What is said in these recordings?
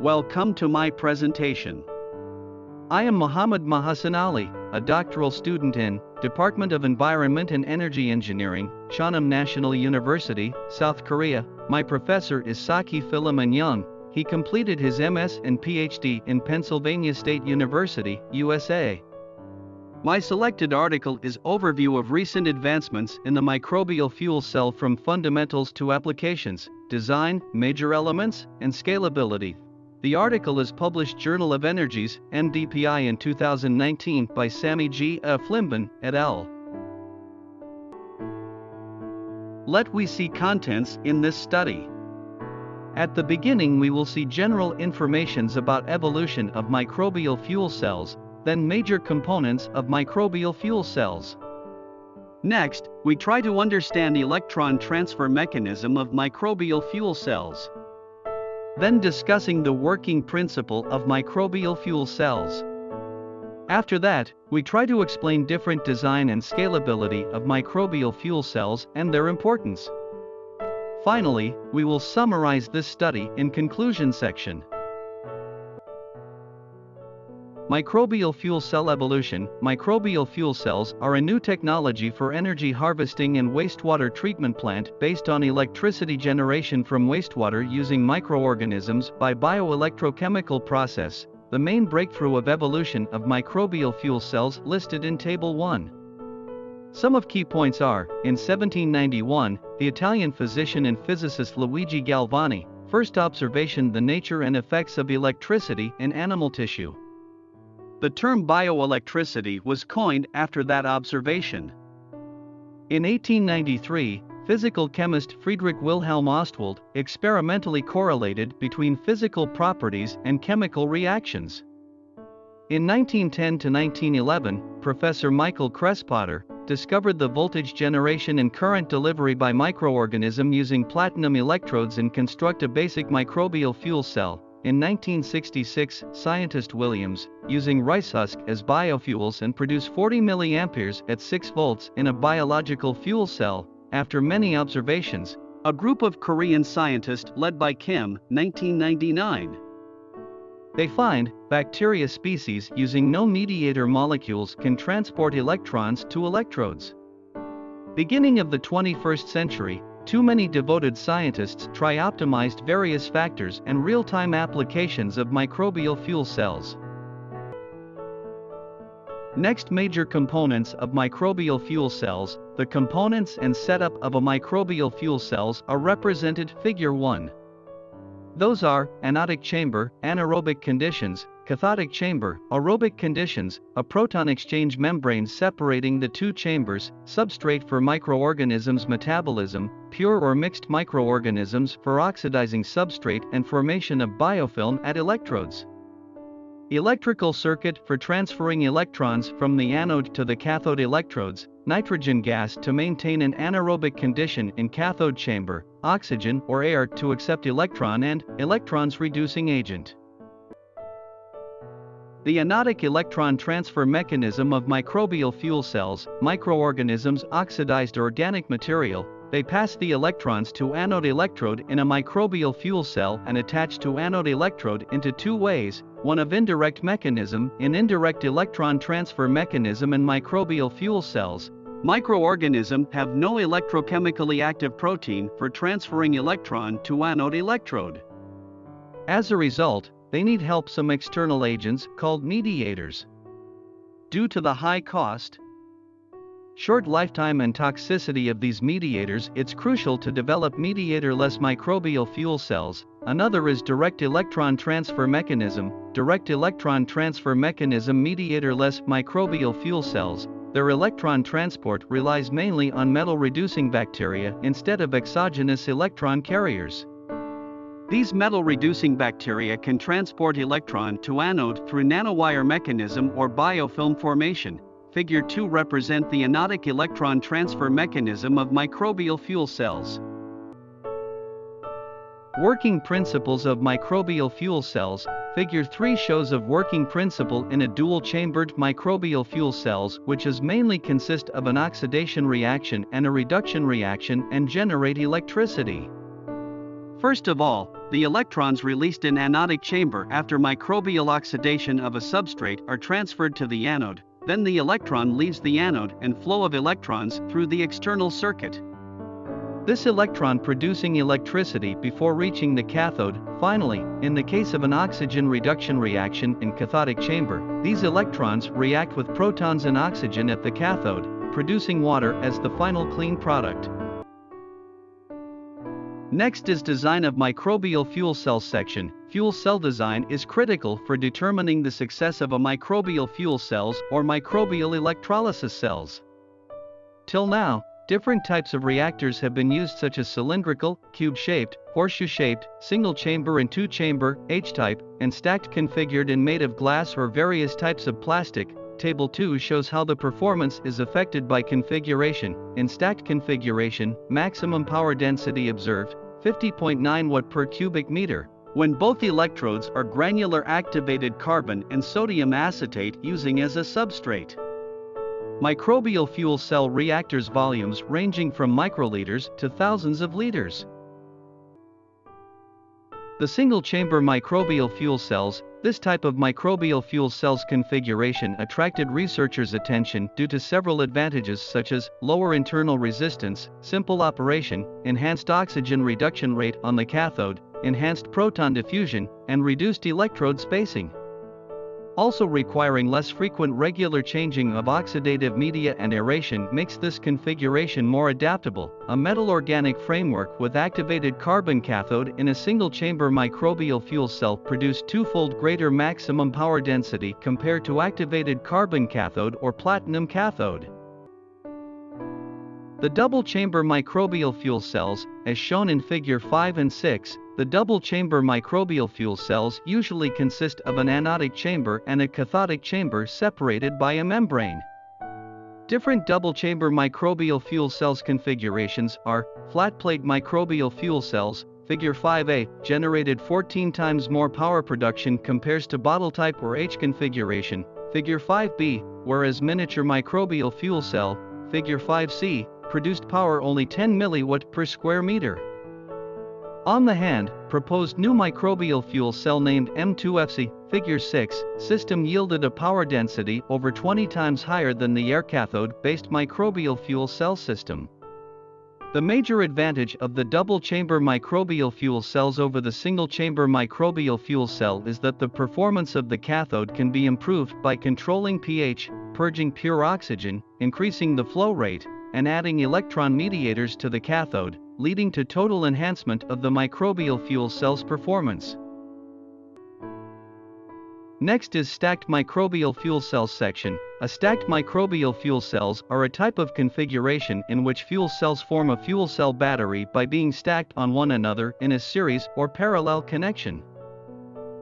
Welcome to my presentation. I am Muhammad Mahasan Ali, a doctoral student in Department of Environment and Energy Engineering, Chonnam National University, South Korea. My professor is Saki Philemon Young. He completed his MS and PhD in Pennsylvania State University, USA. My selected article is Overview of Recent Advancements in the Microbial Fuel Cell from Fundamentals to Applications, Design, Major Elements, and Scalability. The article is published Journal of Energies, MDPI in 2019 by Sami G. F. Flimban, et al. Let we see contents in this study. At the beginning we will see general informations about evolution of microbial fuel cells, then major components of microbial fuel cells. Next, we try to understand electron transfer mechanism of microbial fuel cells. Then discussing the working principle of microbial fuel cells. After that, we try to explain different design and scalability of microbial fuel cells and their importance. Finally, we will summarize this study in conclusion section. Microbial fuel cell evolution Microbial fuel cells are a new technology for energy harvesting and wastewater treatment plant based on electricity generation from wastewater using microorganisms by bioelectrochemical process, the main breakthrough of evolution of microbial fuel cells listed in Table 1. Some of key points are, in 1791, the Italian physician and physicist Luigi Galvani, first observation the nature and effects of electricity in animal tissue. The term bioelectricity was coined after that observation. In 1893, physical chemist Friedrich Wilhelm Ostwald experimentally correlated between physical properties and chemical reactions. In 1910 to 1911, Professor Michael Cresse Potter discovered the voltage generation and current delivery by microorganism using platinum electrodes and construct a basic microbial fuel cell, in 1966, scientist Williams, using rice husk as biofuels and produce 40 mA at 6 volts in a biological fuel cell, after many observations, a group of Korean scientists led by Kim, 1999. They find, bacteria species using no mediator molecules can transport electrons to electrodes. Beginning of the 21st century, too many devoted scientists try optimized various factors and real-time applications of microbial fuel cells. Next major components of microbial fuel cells, the components and setup of a microbial fuel cells are represented figure 1. Those are, anodic chamber, anaerobic conditions, cathodic chamber, aerobic conditions, a proton exchange membrane separating the two chambers, substrate for microorganisms metabolism, pure or mixed microorganisms for oxidizing substrate and formation of biofilm at electrodes. Electrical circuit for transferring electrons from the anode to the cathode electrodes, nitrogen gas to maintain an anaerobic condition in cathode chamber, oxygen or air to accept electron and electrons reducing agent. The anodic electron transfer mechanism of microbial fuel cells, microorganisms oxidized organic material, they pass the electrons to anode electrode in a microbial fuel cell and attach to anode electrode into two ways, one of indirect mechanism in indirect electron transfer mechanism in microbial fuel cells. Microorganism have no electrochemically active protein for transferring electron to anode electrode. As a result, they need help some external agents called mediators. Due to the high cost, short lifetime and toxicity of these mediators, it's crucial to develop mediator-less microbial fuel cells. Another is direct electron transfer mechanism. Direct electron transfer mechanism mediator-less microbial fuel cells. Their electron transport relies mainly on metal-reducing bacteria instead of exogenous electron carriers. These metal-reducing bacteria can transport electron to anode through nanowire mechanism or biofilm formation. Figure 2 represent the anodic electron transfer mechanism of microbial fuel cells. Working principles of microbial fuel cells, Figure 3 shows of working principle in a dual-chambered microbial fuel cells which is mainly consist of an oxidation reaction and a reduction reaction and generate electricity. First of all, The electrons released in anodic chamber after microbial oxidation of a substrate are transferred to the anode, then the electron leaves the anode and flow of electrons through the external circuit. This electron producing electricity before reaching the cathode. Finally, in the case of an oxygen reduction reaction in cathodic chamber, these electrons react with protons and oxygen at the cathode, producing water as the final clean product. Next is design of microbial fuel cell section. Fuel cell design is critical for determining the success of a microbial fuel cells or microbial electrolysis cells. Till now, Different types of reactors have been used such as cylindrical, cube-shaped, horseshoe-shaped, single-chamber and two-chamber, H-type, and stacked configured and made of glass or various types of plastic. Table 2 shows how the performance is affected by configuration. In stacked configuration, maximum power density observed, 50.9 watt per cubic meter. When both electrodes are granular activated carbon and sodium acetate using as a substrate. Microbial fuel cell reactors volumes ranging from microliters to thousands of liters. The single-chamber microbial fuel cells, this type of microbial fuel cells configuration attracted researchers' attention due to several advantages such as lower internal resistance, simple operation, enhanced oxygen reduction rate on the cathode, enhanced proton diffusion, and reduced electrode spacing also requiring less frequent regular changing of oxidative media and aeration makes this configuration more adaptable. A metal organic framework with activated carbon cathode in a single chamber microbial fuel cell produced twofold greater maximum power density compared to activated carbon cathode or platinum cathode. The double-chamber microbial fuel cells, as shown in Figure 5 and 6, the double-chamber microbial fuel cells usually consist of an anodic chamber and a cathodic chamber separated by a membrane. Different double-chamber microbial fuel cells configurations are flat-plate microbial fuel cells, Figure 5a, generated 14 times more power production compares to bottle type or H configuration, Figure 5b, whereas miniature microbial fuel cell, Figure 5c, produced power only 10 milliwatt per square meter. On the hand, proposed new microbial fuel cell named M2FC, figure 6, system yielded a power density over 20 times higher than the air cathode-based microbial fuel cell system. The major advantage of the double-chamber microbial fuel cells over the single-chamber microbial fuel cell is that the performance of the cathode can be improved by controlling pH, purging pure oxygen, increasing the flow rate, and adding electron mediators to the cathode, leading to total enhancement of the microbial fuel cell's performance. Next is stacked microbial fuel cells section. A stacked microbial fuel cells are a type of configuration in which fuel cells form a fuel cell battery by being stacked on one another in a series or parallel connection.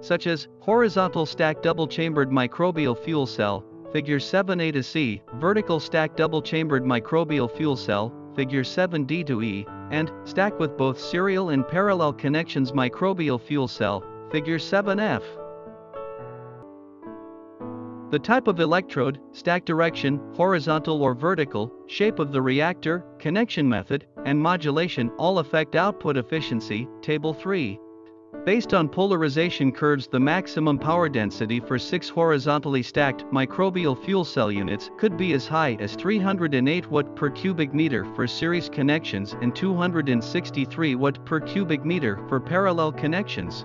Such as horizontal stacked double-chambered microbial fuel cell, Figure 7a to C, vertical stack double-chambered microbial fuel cell, Figure 7d to E, and stack with both serial and parallel connections microbial fuel cell, Figure 7f. The type of electrode, stack direction, horizontal or vertical, shape of the reactor, connection method, and modulation all affect output efficiency, Table 3. Based on polarization curves the maximum power density for 6 horizontally stacked microbial fuel cell units could be as high as 308 watt per cubic meter for series connections and 263 watt per cubic meter for parallel connections.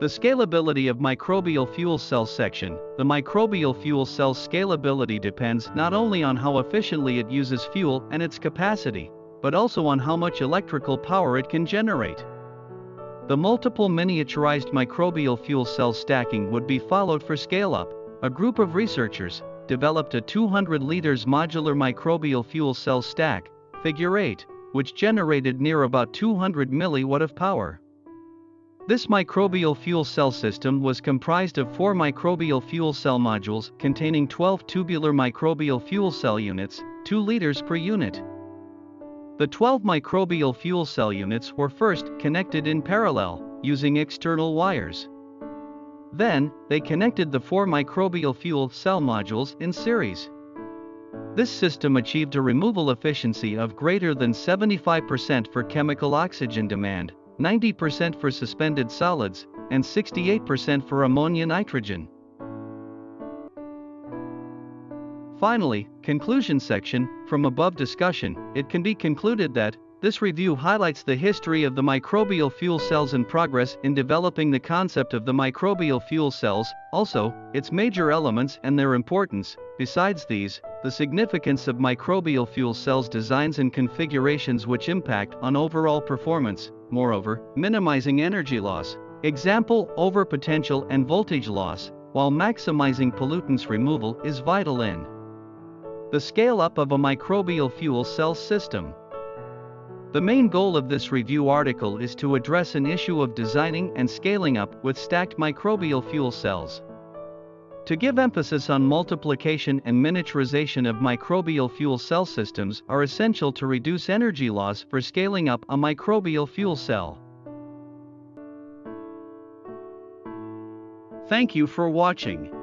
The scalability of microbial fuel cell section. The microbial fuel cell's scalability depends not only on how efficiently it uses fuel and its capacity, but also on how much electrical power it can generate. The multiple miniaturized microbial fuel cell stacking would be followed for scale-up. A group of researchers developed a 200 liters modular microbial fuel cell stack, figure 8, which generated near about 200 milliwatt of power. This microbial fuel cell system was comprised of four microbial fuel cell modules containing 12 tubular microbial fuel cell units, 2 liters per unit. The 12 microbial fuel cell units were first connected in parallel, using external wires. Then, they connected the four microbial fuel cell modules in series. This system achieved a removal efficiency of greater than 75% for chemical oxygen demand, 90% for suspended solids, and 68% for ammonia nitrogen. Finally, conclusion section, from above discussion, it can be concluded that, this review highlights the history of the microbial fuel cells and progress in developing the concept of the microbial fuel cells, also, its major elements and their importance. Besides these, the significance of microbial fuel cells designs and configurations which impact on overall performance, moreover, minimizing energy loss, example overpotential and voltage loss, while maximizing pollutants removal is vital in the scale-up of a microbial fuel cell system. The main goal of this review article is to address an issue of designing and scaling up with stacked microbial fuel cells. To give emphasis on multiplication and miniaturization of microbial fuel cell systems are essential to reduce energy loss for scaling up a microbial fuel cell. Thank you for watching.